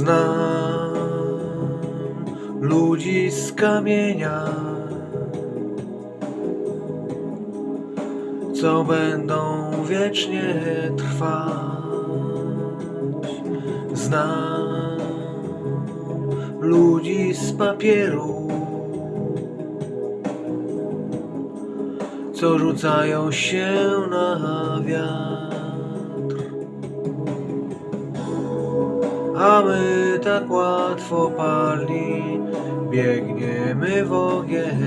Znam ludzi z kamienia, co będą wiecznie trwać. Znam ludzi z papieru, co rzucają się na wiatr. A my tak łatwo pali, biegniemy w ogień,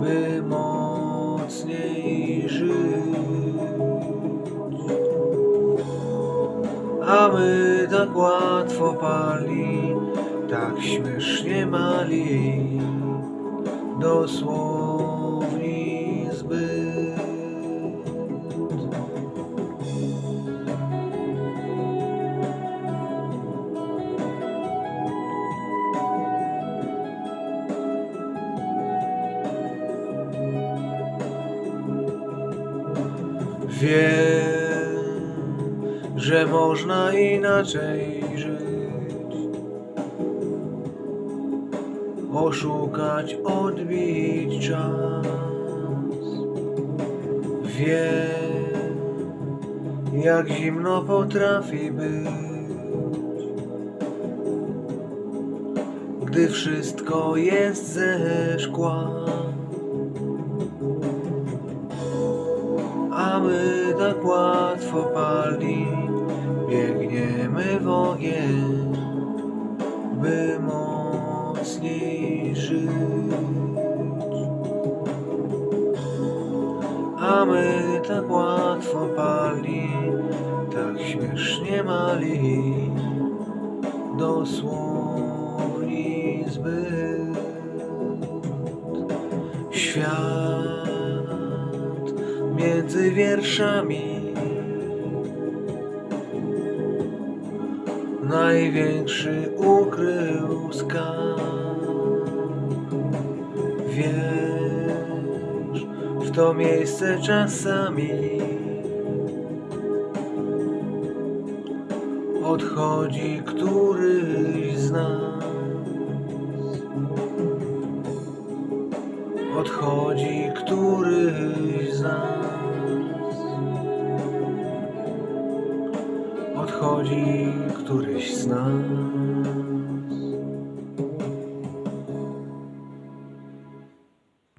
by mocniej żyć. A my tak łatwo pali, tak śmiesznie mali, dosłowni zbyt. Wiem, że można inaczej żyć. Oszukać, odbić czas. Wiem, jak zimno potrafi być, gdy wszystko jest ze szkła. A my tak łatwo pali, biegniemy w ogień, by mocniej żyć. A my tak łatwo pali, tak śmiesznie mali, dosłowni zbyt. Świat między wierszami największy ukrył skarb. Wiesz, w to miejsce czasami odchodzi któryś z nas. Odchodzi któryś z nas. Odchodzi któryś z nas.